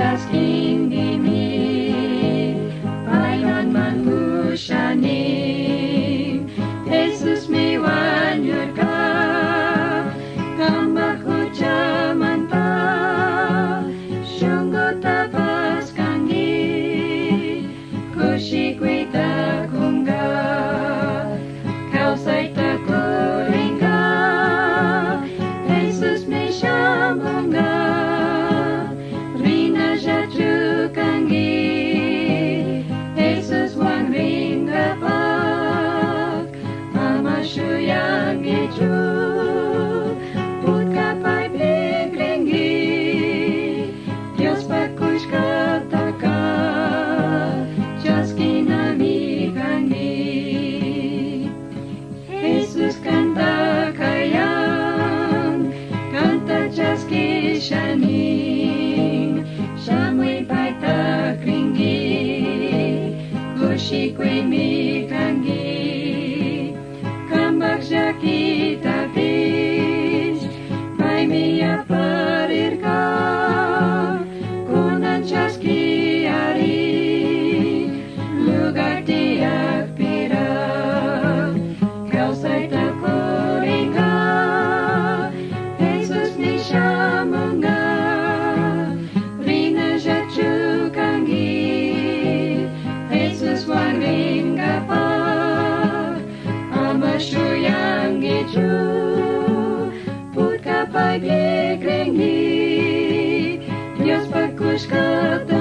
Jesus King dimi, painan man ku shaning, Jesus mi wan ka, kamba ku jaman pa, shungo tapas kangi, kushi. Shining, siamoy paitakringgi, gushikwe mi kangi, kambak kita panašių jangėčių, putka pagėgrengi, jos pakuškata.